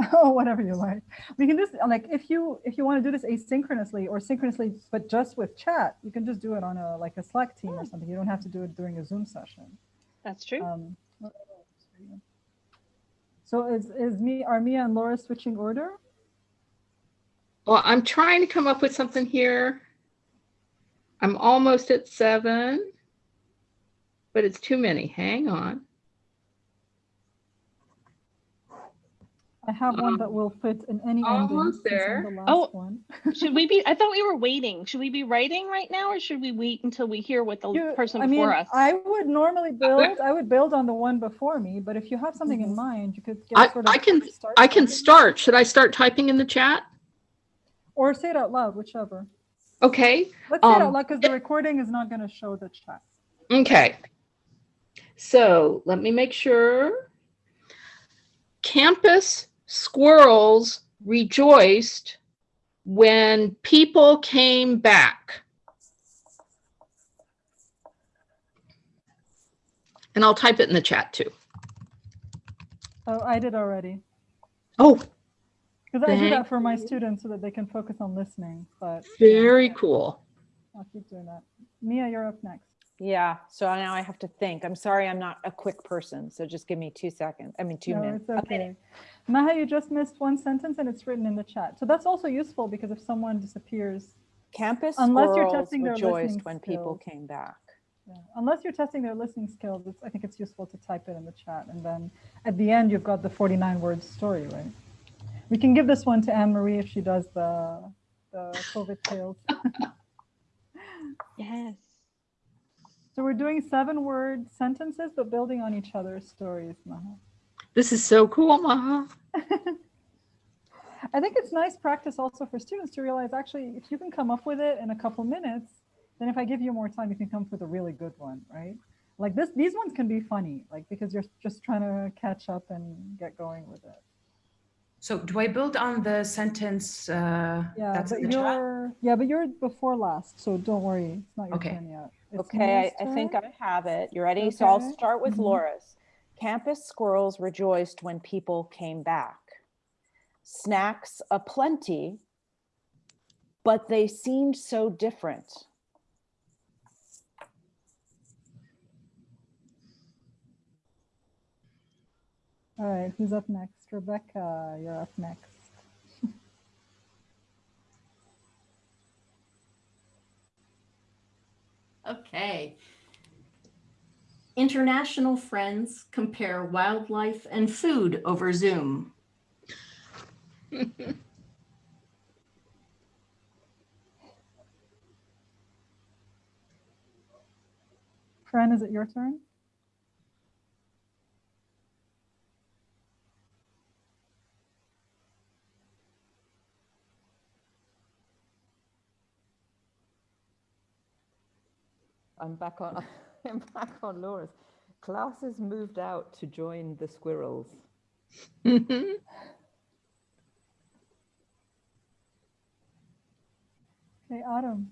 Speaker 1: [laughs] Oh, whatever you like. We can just like if you if you want to do this asynchronously or synchronously, but just with chat, you can just do it on a like a Slack team or something. You don't have to do it during a Zoom session.
Speaker 4: that's true
Speaker 1: Um, what else for you? so is is me are Mia and Laura switching order?
Speaker 2: well, I'm trying to come up with something here. I'm almost at seven, but it's too many. Hang on.
Speaker 1: I have one that will fit in any ending.
Speaker 2: Almost
Speaker 1: since
Speaker 2: there.
Speaker 1: The last
Speaker 4: Oh.
Speaker 1: one.
Speaker 4: should we be i thought we were waiting should we be writing right now or should we wait until we hear what the
Speaker 1: You-
Speaker 4: person
Speaker 1: I mean,
Speaker 4: before us
Speaker 1: I would normally build. I would build on the one before me, but if you have something in mind, you could get
Speaker 2: I,
Speaker 1: sort of
Speaker 2: I can
Speaker 1: start
Speaker 2: I can start. Should I start typing in the chat?
Speaker 1: or say it out loud, whichever.
Speaker 2: Okay.
Speaker 1: Let's say it
Speaker 2: Um,
Speaker 1: out loud because the recording is not going to show the chat.
Speaker 2: Okay. So let me make sure. Campus squirrels rejoiced when people came back. And I'll type it in the chat too.
Speaker 1: Oh, I did already.
Speaker 2: Oh,
Speaker 1: Because I do that for my students so that they can focus on listening, but
Speaker 2: very cool.
Speaker 1: I'll keep doing that. Mia, you're up next.
Speaker 3: Yeah, so now I have to think. I'm sorry, I'm not a quick person, so just give me two seconds. I mean, two
Speaker 1: No,
Speaker 3: minutes.
Speaker 1: it's okay. Maha, you just missed one sentence and it's written in the chat. So that's also useful because if someone disappears,
Speaker 3: Campus
Speaker 1: Unless you're
Speaker 3: squirrels
Speaker 1: testing their
Speaker 3: rejoiced
Speaker 1: listening
Speaker 3: when people came back.
Speaker 1: yeah, unless you're testing their listening skills, it's, I think it's useful to type it in the chat. And then at the end, you've got the 49 word story, right? We can give this one to Anne Marie if she does the, the COVID tales. [laughs]
Speaker 4: Yes.
Speaker 1: So we're doing seven word sentences, but building on each other's stories, Maha.
Speaker 2: This is so cool, Maha. [laughs]
Speaker 1: I think it's nice practice also for students to realize actually, if you can come up with it in a couple minutes, then if I give you more time, you can come up with a really good one, right? Like this, these ones can be funny, like because you're just trying to catch up and get going with it.
Speaker 7: So do I build on the sentence uh,
Speaker 1: Yeah,
Speaker 7: that's
Speaker 1: but
Speaker 7: in the chat?
Speaker 1: you're yeah, but you're before last, so don't worry, it's not your
Speaker 7: Okay.
Speaker 1: turn yet.
Speaker 3: Okay, I, I think. I have it. You ready? So I'll start with
Speaker 1: Mhm.
Speaker 3: Laura's. Campus squirrels rejoiced when people came back. Snacks aplenty, but they seemed so different.
Speaker 1: All right, who's up next? Rebecca, you're up next.
Speaker 5: Okay. International friends compare wildlife and food over Zoom. [laughs]
Speaker 1: Fran, is it your turn?
Speaker 6: I'm back on, [laughs] I'm back on Laura's. Classes moved out to join the squirrels. [laughs]
Speaker 1: Okay, Autumn.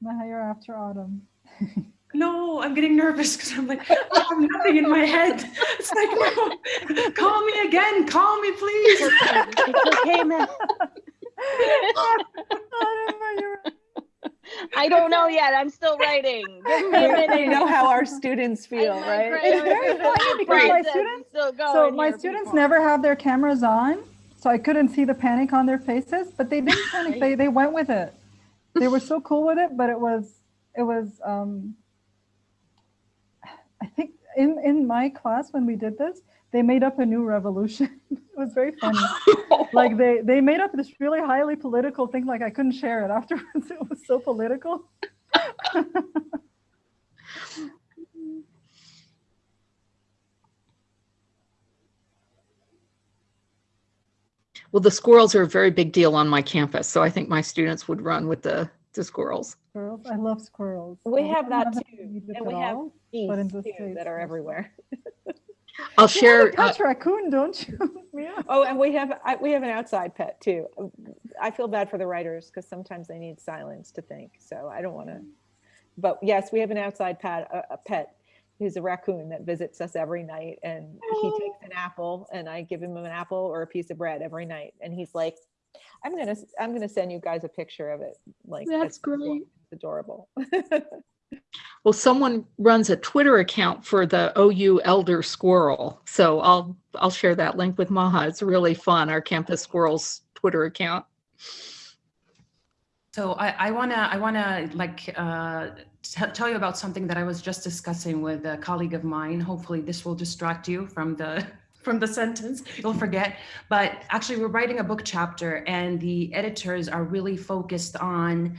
Speaker 1: Maha, you're after Autumn. [laughs]
Speaker 7: No, I'm getting nervous because I'm like, I have nothing in my head. It's like, no, call me again. Call me, please.
Speaker 4: It's okay, man.
Speaker 1: Autumn, you're
Speaker 4: I don't know yet. I'm still writing. Give
Speaker 3: We know how our students feel,
Speaker 4: I'm like,
Speaker 3: right?
Speaker 1: It's very funny because my students- So my students never have their cameras on, so I couldn't see the panic on their faces, but they didn't panic. They, they went with it. They were so cool with it, but it was, it was, um, I think in, in my class, when we did this, they made up a new revolution. [laughs] it was very funny. [laughs] like they, they made up this really highly political thing, like I couldn't share it [laughs] afterwards. It was so political.
Speaker 2: Well, the squirrels are a very big deal on my campus, so I think my students would run with the, the squirrels.
Speaker 1: Squirrels. I love squirrels.
Speaker 3: We have that too, and we have
Speaker 1: all.
Speaker 3: Geese,
Speaker 1: but in the
Speaker 3: too,
Speaker 1: States,
Speaker 3: that are everywhere. [laughs]
Speaker 2: I'll
Speaker 1: You have
Speaker 2: share.
Speaker 1: a pet uh, raccoon, don't you? [laughs] Mia?
Speaker 3: Oh, and we have, I- we have an outside pet too. I feel bad for the writers because sometimes they need silence to think, so I don't want to. Mm. But yes, we have an outside pet, a, a pet who's a raccoon that visits us every night and he oh. takes an apple and I give him an apple or a piece of bread every night. And he's like, I'm gonna, s- I'm gonna send you guys a picture of it. Like,
Speaker 2: That's
Speaker 3: it's ador-
Speaker 2: great.
Speaker 3: It's adorable. [laughs]
Speaker 2: Well, someone runs a Twitter account for the OU Elder Squirrel, so I'll I'll share that link with Maha. It's really fun. Our Campus Squirrels Twitter account.
Speaker 7: So I, I wanna, I wanna like uh, tell you about something that I was just discussing with a colleague of mine. Hopefully, this will distract you from the from the sentence. You'll forget. But actually, we're writing a book chapter, and the editors are really focused on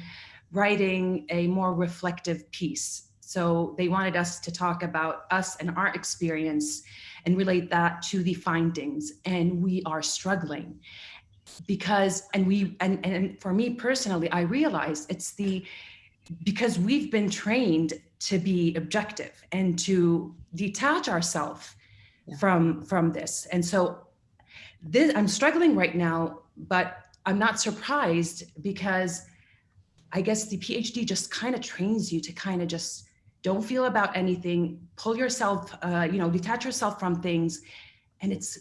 Speaker 7: writing a more reflective piece. So they wanted us to talk about us and our experience and relate that to the findings. And we are struggling because, and we, and, and for me personally, I realized it's the, because we've been trained to be objective and to detach ourselves From, from this. And so this, I'm struggling right now, but I'm not surprised because I guess the PhD just kind of trains you to kind of just don't feel about anything, pull yourself, uh, you know, detach yourself from things, and it's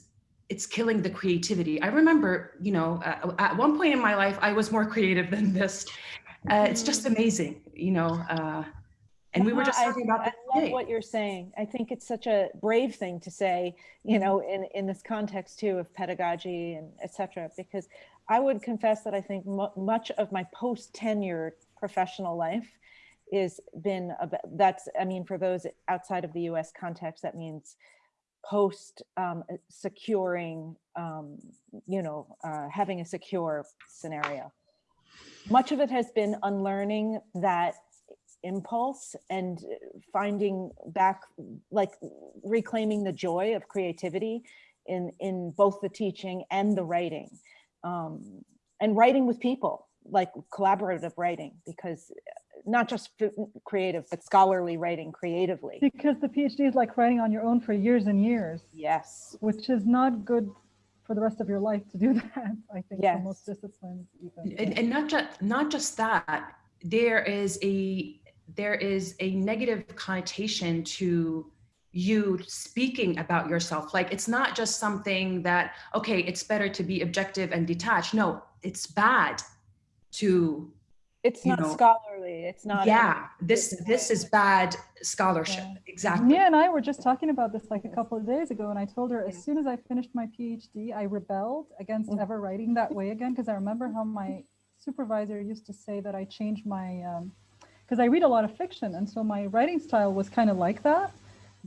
Speaker 7: it's killing the creativity. I remember, you know, uh, at one point in my life, I was more creative than this. Uh, it's just amazing, you know. And we were just
Speaker 3: I-
Speaker 7: talking about
Speaker 3: I love
Speaker 7: today.
Speaker 3: what you're saying. I think it's such a brave thing to say, you know, in, in this context too of pedagogy and et cetera, because I would confess that I think mu- much of my post-tenure professional life is been, about, that's, I mean, for those outside of the US context, that means post um, uh, securing, um, you know, uh, having a secure scenario. Much of it has been unlearning that impulse and uh, finding back, like reclaiming the joy of creativity in, in both the teaching and the writing. Um, and writing with people, like collaborative writing, because uh, not just creative, but scholarly writing creatively.
Speaker 1: Because the PhD is like writing on your own for years and years,
Speaker 3: Yes.
Speaker 1: which is not good for the rest of your life to do [laughs] that, I think, for most disciplines even.
Speaker 7: and, and not just not just that there is a there is a negative connotation to you speaking about yourself like it's not just something that okay it's better to be objective and detached no it's bad to
Speaker 3: It's not
Speaker 7: know,
Speaker 3: scholarly. It's not.
Speaker 7: yeah this this is bad scholarship
Speaker 1: Yeah.
Speaker 7: exactly
Speaker 1: Mia and I were just talking about this like a couple of days ago, and I told her as soon as I finished my PhD, I rebelled against
Speaker 3: Mm.
Speaker 1: ever writing that way again because I remember how my supervisor used to say that I changed my because I read a lot of fiction, and so my writing style was kind of like that.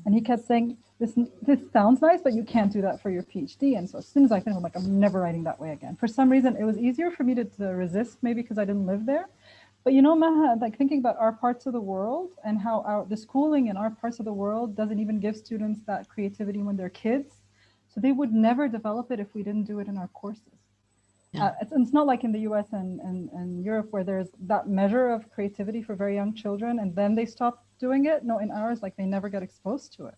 Speaker 1: And he kept saying, "This this sounds nice, but you can't do that for your PhD." And so as soon as I finished, I'm like, "I'm never writing that way again." For some reason, it was easier for me to, to resist, maybe because I didn't live there. But you know, Maha, like thinking about our parts of the world and how our the schooling in our parts of the world doesn't even give students that creativity when they're kids. So they would never develop it if we didn't do it in our courses.
Speaker 2: Yeah.
Speaker 1: Uh, it's, it's not like in the US and, and, and Europe where there's that measure of creativity for very young children and then they stop doing it. No, in ours, like they never get exposed to it.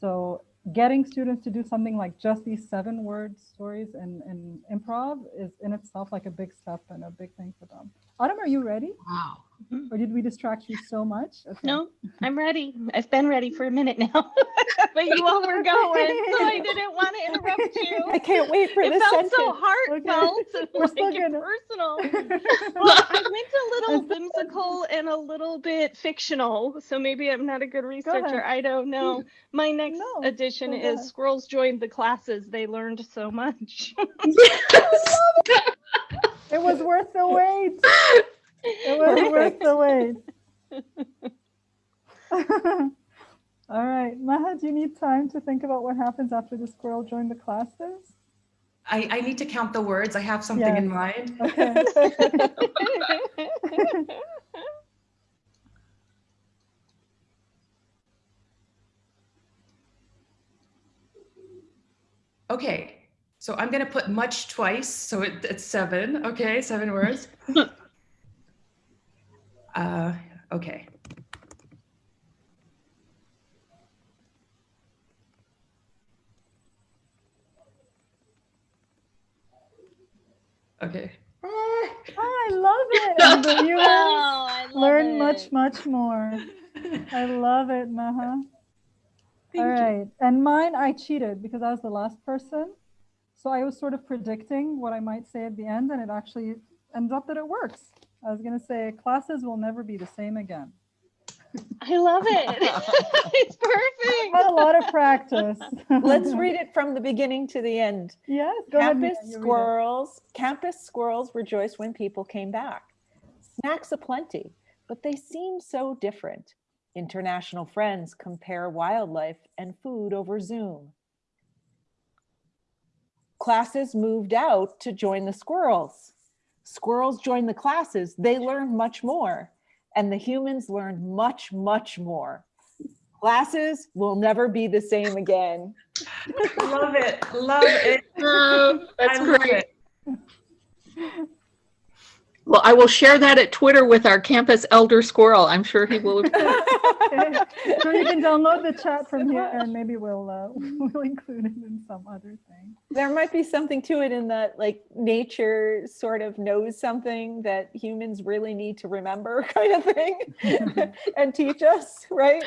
Speaker 1: So getting students to do something like just these seven word stories and, and improv is in itself like a big step and a big thing for them. Autumn, are you ready?
Speaker 2: Wow. Mm-hmm.
Speaker 1: Or did we distract you so much? Okay.
Speaker 4: No, I'm ready. I've been ready for a minute now, [laughs] but you all were going, [laughs] so I didn't want to interrupt you.
Speaker 3: I can't wait for
Speaker 4: It
Speaker 3: this
Speaker 4: felt so heartfelt and
Speaker 1: We're
Speaker 4: like
Speaker 1: gonna-
Speaker 4: personal. [laughs] Well, I went a little whimsical and a little bit fictional, so maybe I'm not a good researcher.
Speaker 1: ahead.
Speaker 4: I don't know. My next
Speaker 1: No,
Speaker 4: addition
Speaker 1: go
Speaker 4: is squirrels joined the classes. They learned so much.
Speaker 1: It was worth the wait. It was worth the wait. [laughs] All right, Maha, do you need time to think about what happens after the squirrel joined the classes?
Speaker 7: I, I need to count the words i have something in mind
Speaker 1: Okay. [laughs]
Speaker 7: Okay, so I'm gonna put much twice, so it, it's seven. Okay, seven words. [laughs] uh, okay. Okay. Ah,
Speaker 1: I love it. And the [laughs] viewers
Speaker 4: Oh, I love
Speaker 1: learn much,
Speaker 4: it.
Speaker 1: much more. I love it, Maha. [laughs]
Speaker 7: Thank
Speaker 1: All
Speaker 7: you.
Speaker 1: right. And mine, I cheated because I was the last person. So I was sort of predicting what I might say at the end, and it actually ends up that it works. I was going to say classes will never be the same again.
Speaker 4: I love it. [laughs] [laughs] it's perfect.
Speaker 1: But a lot of practice.
Speaker 3: Let's read it from the beginning to the end.
Speaker 1: Yes, go ahead. Mia,
Speaker 3: Campus
Speaker 1: you
Speaker 3: squirrels, campus squirrels rejoiced when people came back. Snacks aplenty, but they seem so different. International friends compare wildlife and food over Zoom. Classes moved out to join the squirrels. Squirrels joined the classes, they learned much more. and the humans learned much, much more. Classes will never be the same again.
Speaker 7: love it. Love it. [laughs]
Speaker 2: Oh, that's
Speaker 7: I love
Speaker 2: great.
Speaker 7: It.
Speaker 2: Well, I will share that at Twitter with our campus elder squirrel. I'm sure he will. [laughs] [laughs]
Speaker 1: So you can download the chat from here and maybe we'll, uh, [laughs] we'll include it in some other thing.
Speaker 3: There might be something to it in that like nature sort of knows something that humans really need to remember kind of thing and teach us, right?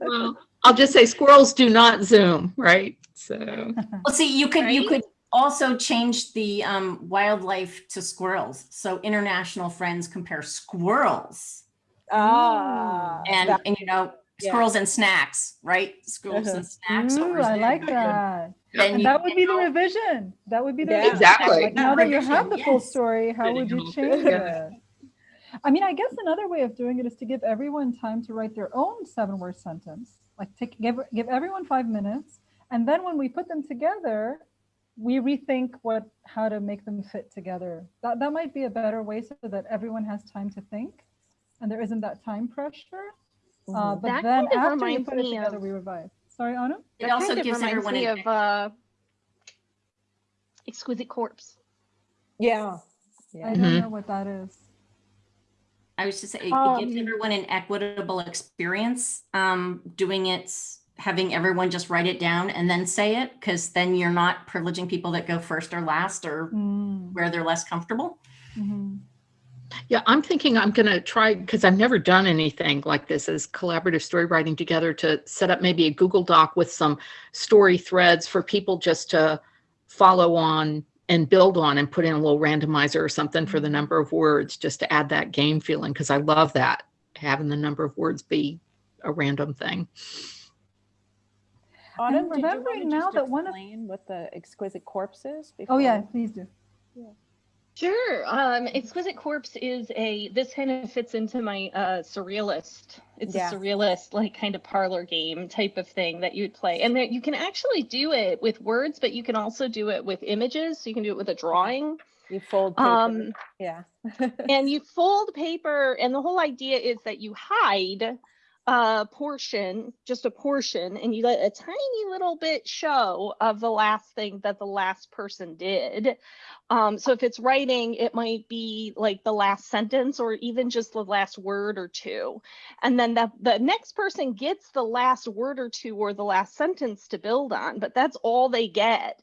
Speaker 2: Well, I'll just say squirrels do not Zoom, right? So,
Speaker 5: Well, see, you could, you could also change the um, wildlife to squirrels. So international friends compare squirrels
Speaker 3: Ah.
Speaker 5: and,
Speaker 3: that-
Speaker 5: and you know,
Speaker 3: yeah.
Speaker 5: squirrels and snacks, right? Squirrels
Speaker 3: Uh-huh.
Speaker 5: and snacks.
Speaker 1: Ooh, I like that.
Speaker 5: Then
Speaker 1: And
Speaker 5: you
Speaker 1: that would be the
Speaker 5: know-
Speaker 1: revision. That would be the
Speaker 3: Yeah.
Speaker 1: revision.
Speaker 2: Exactly.
Speaker 1: Like now that you have the
Speaker 5: Revision,
Speaker 1: full story, how would you change
Speaker 2: Yeah.
Speaker 1: it? I mean, I guess another way of doing it is to give everyone time to write their own seven word sentence. Like take give give everyone five minutes. And then when we put them together, we rethink what how to make them fit together. That that might be a better way so that everyone has time to think and there isn't that time pressure. Uh,
Speaker 3: Mhm.
Speaker 1: but
Speaker 4: That
Speaker 1: then
Speaker 4: kind of
Speaker 1: after you
Speaker 4: reminds
Speaker 1: put it together,
Speaker 4: of-
Speaker 1: we revise. Sorry, Anu?
Speaker 5: It
Speaker 4: That
Speaker 5: also
Speaker 4: kind of
Speaker 5: gives
Speaker 4: reminds
Speaker 5: everyone
Speaker 4: me of uh, Exquisite Corpse.
Speaker 3: Yeah.
Speaker 1: I don't
Speaker 2: Mhm.
Speaker 1: know what that is.
Speaker 5: I was just saying, it gives
Speaker 1: Um,
Speaker 5: everyone an equitable experience, um, doing it, having everyone just write it down and then say it, because then you're not privileging people that go first or last or
Speaker 1: Mm,
Speaker 5: where they're less comfortable.
Speaker 1: mhm.
Speaker 2: yeah, I'm thinking I'm going to try because I've never done anything like this as collaborative story writing together to set up maybe a Google Doc with some story threads for people just to follow on and build on and put in a little randomizer or something for the number of words just to add that game feeling because I love that having the number of words be a random thing.
Speaker 3: Autumn, did you
Speaker 1: remembering
Speaker 3: want to
Speaker 1: now that one of-
Speaker 3: what the exquisite corpses?
Speaker 1: Oh yeah, please do.
Speaker 4: Sure. Um, Exquisite Corpse is a, this kind of fits into my uh, surrealist. It's
Speaker 3: Yeah.
Speaker 4: a surrealist, like kind of parlor game type of thing that you'd play. And that you can actually do it with words, but you can also do it with images. So you can do it with a drawing.
Speaker 3: You fold paper.
Speaker 4: Um,
Speaker 3: yeah. [laughs]
Speaker 4: and you fold paper and the whole idea is that you hide a portion just a portion and you let a tiny little bit show of the last thing that the last person did. Um, so if it's writing it might be like the last sentence or even just the last word or two. And then the, the next person gets the last word or two or the last sentence to build on but that's all they get.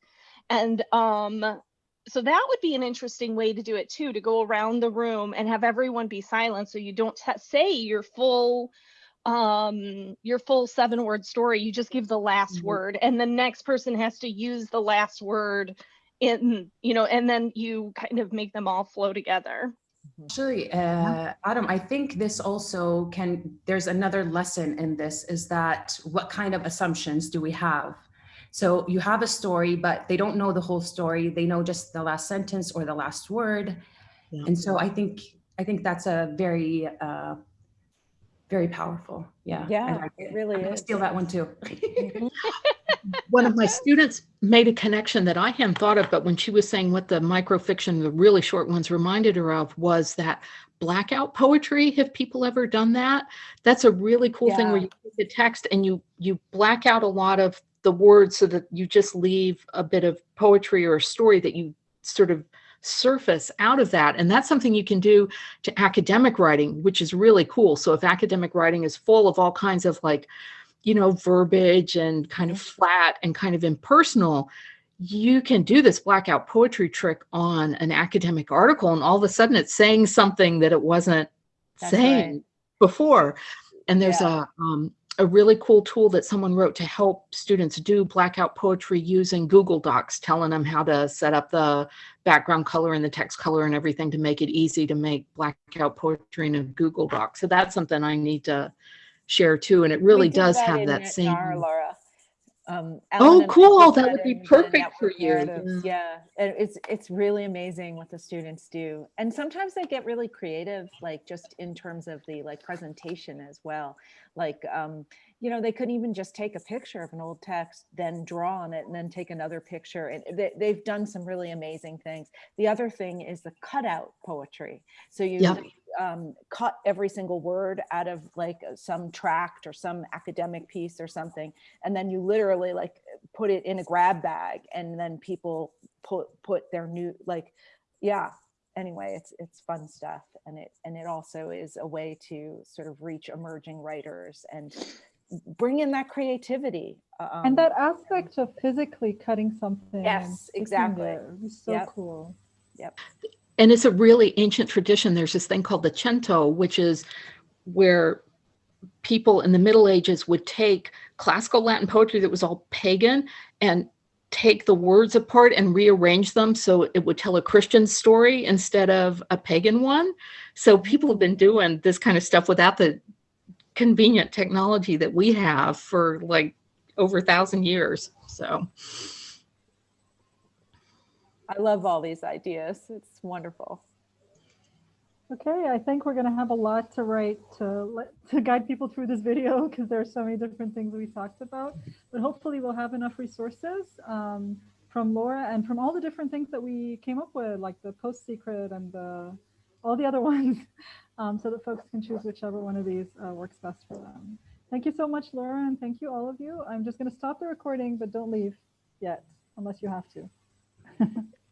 Speaker 4: And um so that would be an interesting way to do it too to go around the room and have everyone be silent so you don't say your full um your full seven word story you just give the last
Speaker 2: Mhm.
Speaker 4: word and the next person has to use the last word in you know and then you kind of make them all flow together
Speaker 7: Actually, uh, Adam, I think this also can, there's another lesson in this is that what kind of assumptions do we have? So you have a story, but they don't know the whole story. They know just the last sentence or the last word.
Speaker 2: Yeah.
Speaker 7: And so I think, I think that's a very, uh, very powerful. Yeah. I
Speaker 3: Yeah,
Speaker 7: like
Speaker 3: it really
Speaker 7: I'm
Speaker 3: is.
Speaker 7: Steal that one too. [laughs]
Speaker 2: one of my students made a connection that I hadn't thought of, but when she was saying what the microfiction, the really short ones reminded her of was that blackout poetry. Have people ever done that? That's a really cool thing where you take the text and you you black out a lot of the words so that you just leave a bit of poetry or a story that you sort of surface out of that. And that's something you can do to academic writing, which is really cool. So if academic writing is full of all kinds of like you know, verbiage and kind of flat and kind of impersonal, you can do this blackout poetry trick on an academic article, and all of a sudden it's saying something that it wasn't
Speaker 3: That's
Speaker 2: saying
Speaker 3: right.
Speaker 2: before. And there's
Speaker 3: Yeah.
Speaker 2: a um, a really cool tool that someone wrote to help students do blackout poetry using Google Docs, telling them how to set up the background color and the text color and everything to make it easy to make blackout poetry in a Google Doc. So that's something I need to share too. And it really does
Speaker 3: that
Speaker 2: have that same.
Speaker 3: Laura. Um,
Speaker 2: Oh,
Speaker 3: Ellen and I
Speaker 2: cool. That would be perfect for you.
Speaker 3: Yeah, and it's it's really amazing what the students do, and sometimes they get really creative, like just in terms of the like presentation as well. Like, um, you know, they could even just take a picture of an old text, then draw on it, and then take another picture, and they, they've done some really amazing things. The other thing is the cutout poetry. So you
Speaker 2: Yep.
Speaker 3: Um, cut every single word out of like some tract or some academic piece or something and then you literally like put it in a grab bag and then people put put their new like yeah anyway it's it's fun stuff and it and it also is a way to sort of reach emerging writers and bring in that creativity uh,
Speaker 1: and
Speaker 3: um,
Speaker 1: that aspect of physically cutting something.
Speaker 3: Yes, exactly.
Speaker 1: be so
Speaker 3: Yep.
Speaker 1: cool.
Speaker 2: And it's a really ancient tradition. There's this thing called the cento, which is where people in the Middle Ages would take classical Latin poetry that was all pagan and take the words apart and rearrange them so it would tell a Christian story instead of a pagan one. So people have been doing this kind of stuff without the convenient technology that we have for like over a thousand years. So
Speaker 3: i love all these ideas it's wonderful
Speaker 1: Okay, I think we're going to have a lot to write to let, to guide people through this video because there are so many different things we talked about. But hopefully, we'll have enough resources um, from Laura and from all the different things that we came up with, like the PostSecret and the, all the other [laughs] ones, um, so that folks can choose whichever one of these uh, works best for them. Thank you so much, Laura, and thank you all of you. I'm just going to stop the recording, but don't leave yet unless you have to. [laughs]